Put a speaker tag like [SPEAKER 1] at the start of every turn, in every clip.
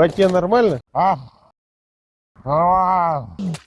[SPEAKER 1] Батье нормально?
[SPEAKER 2] А? А.
[SPEAKER 3] -а, -а.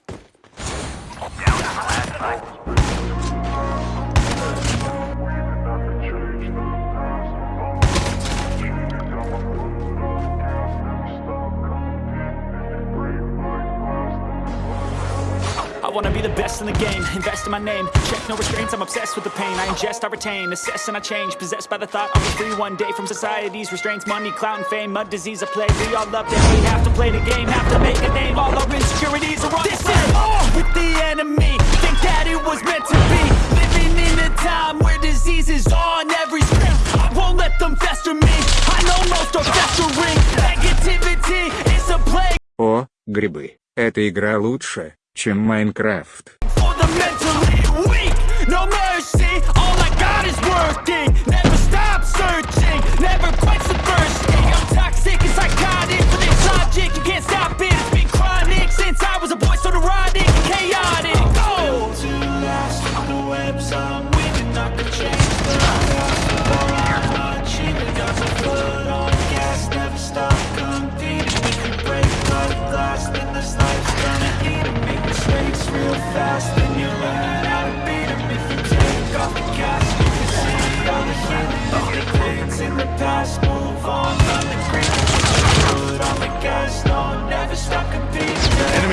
[SPEAKER 3] wanna be the best in the game, invest in my name Check no restraints, I'm obsessed with the pain I ingest, I retain, assess and I change Possessed by the thought I'll be free one day From society's restraints, money, clout and fame Mud, disease, a plague, we all love that We have to play the game, have to make a name All our insecurities are on This is war with the enemy Think that it was meant to be Living in a time where disease is on every screen I won't let them fester me I know most are festering Negativity is a plague
[SPEAKER 4] О, грибы. Эта игра лучше, чем Майнкрафт.
[SPEAKER 3] for the mentally weak. No mercy, all I got is working. Never stop searching, never quite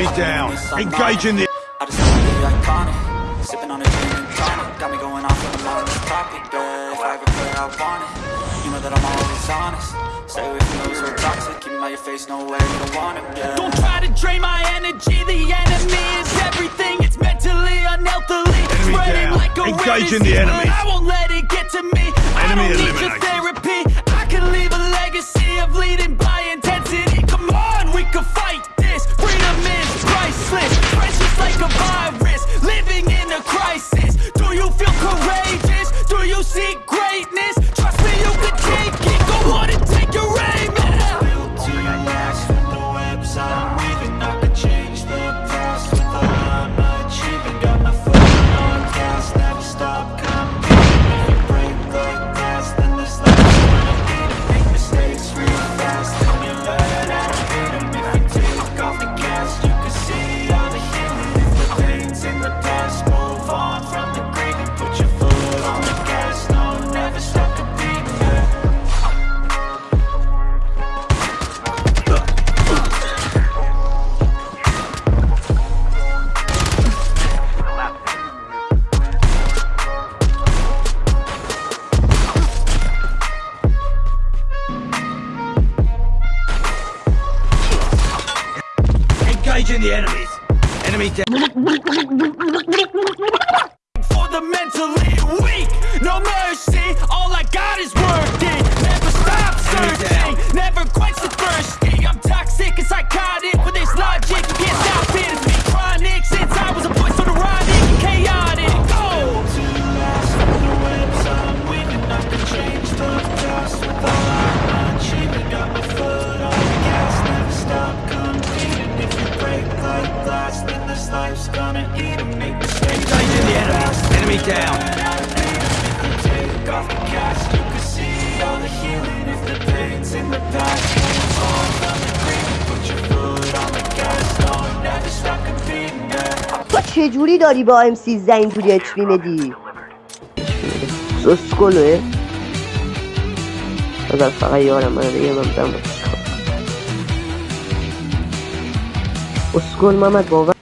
[SPEAKER 2] Enemy down. Engage in the-
[SPEAKER 3] I just wanna be iconic. Sipping on a gin and tonic. Got me going off on a lot of topic. Yeah, if I ever could, I want it. You know that I'm always honest. Stay away from those who are toxic. Keep 'em out your face, no way, you don't want it. Yeah. Don't try to drain my energy. The enemy is everything. It's mentally, unhealthily. Spreading
[SPEAKER 2] down.
[SPEAKER 3] like a
[SPEAKER 2] Engage
[SPEAKER 3] rare
[SPEAKER 2] in the enemy.
[SPEAKER 3] but I won't let
[SPEAKER 2] Engage in the enemies. Enemy down.
[SPEAKER 3] for the mentally weak. No mercy, all I got is working. Never stop searching,
[SPEAKER 2] down.
[SPEAKER 5] چه جوری داری با ام سی اینجوری اچ پی میدی؟ سوس کلو از فقط یارم من دیگه من دم اسکول محمد باور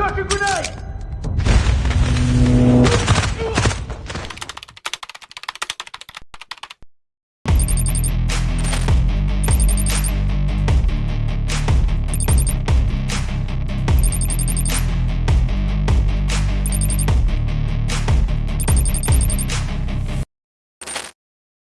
[SPEAKER 5] Toss a grenade!